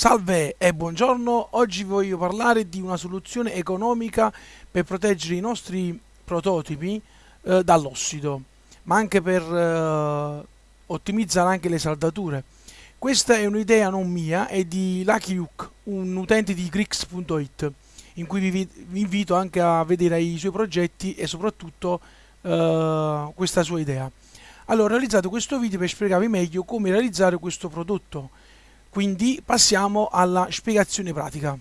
Salve e buongiorno, oggi voglio parlare di una soluzione economica per proteggere i nostri prototipi eh, dall'ossido, ma anche per eh, ottimizzare anche le saldature. Questa è un'idea non mia, è di Lucky Luke, un utente di Grix.it, in cui vi, vi, invito anche a vedere i suoi progetti e soprattutto eh, questa sua idea. Allora, ho realizzato questo video per spiegarvi meglio come realizzare questo prodotto quindi passiamo alla spiegazione pratica.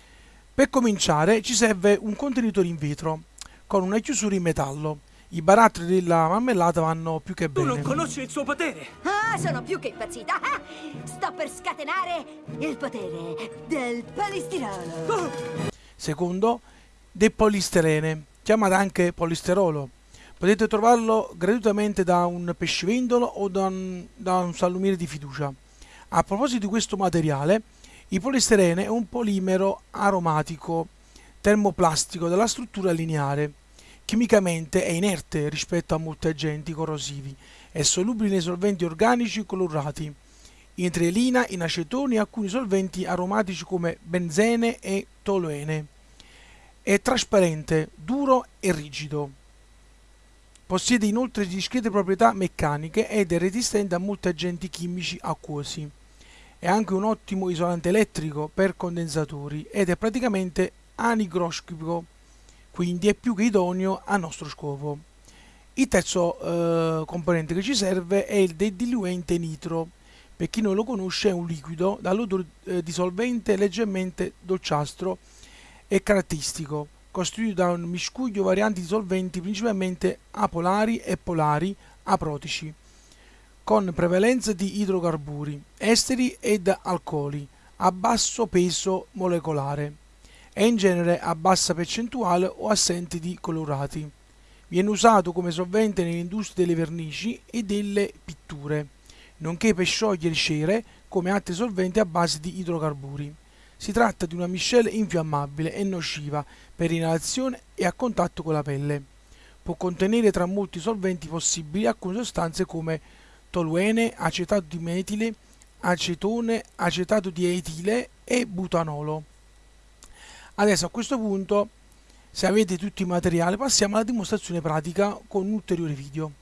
Per cominciare ci serve un contenitore in vetro con una chiusura in metallo. I barattoli della marmellata vanno più che bene. Tu non conosci il suo potere! Ah, sono più che impazzita! Ah, sto per scatenare il potere del polistirolo! Oh. Secondo, del polistirene, chiamato anche polisterolo. Potete trovarlo gratuitamente da un pescivendolo o da un, da un salumiere di fiducia. A proposito di questo materiale, il polistirene è un polimero aromatico termoplastico dalla struttura lineare. Chimicamente è inerte rispetto a molti agenti corrosivi, è solubile nei solventi organici colorati, in trielina, in acetoni e alcuni solventi aromatici come benzene e toluene. È trasparente, duro e rigido. Possiede inoltre discrete proprietà meccaniche ed è resistente a molti agenti chimici acquosi. È anche un ottimo isolante elettrico per condensatori ed è praticamente anigroscopico, quindi è più che idoneo al nostro scopo. Il terzo eh, componente che ci serve è il diluente nitro. Per chi non lo conosce è un liquido dall'odore eh, dissolvente leggermente dolciastro e caratteristico, costituito da un miscuglio varianti di solventi principalmente apolari e polari aprotici con prevalenza di idrocarburi, esteri ed alcoli a basso peso molecolare e in genere a bassa percentuale o assenti di colorati. Viene usato come solvente nell'industria delle vernici e delle pitture, nonché per sciogliere cere come altri solventi a base di idrocarburi. Si tratta di una miscela infiammabile e nociva per inalazione e a contatto con la pelle. Può contenere tra molti solventi possibili alcune sostanze come toluene, acetato di metile, acetone, acetato di etile e butanolo. Adesso a questo punto, se avete tutti i materiali, passiamo alla dimostrazione pratica con un ulteriore video.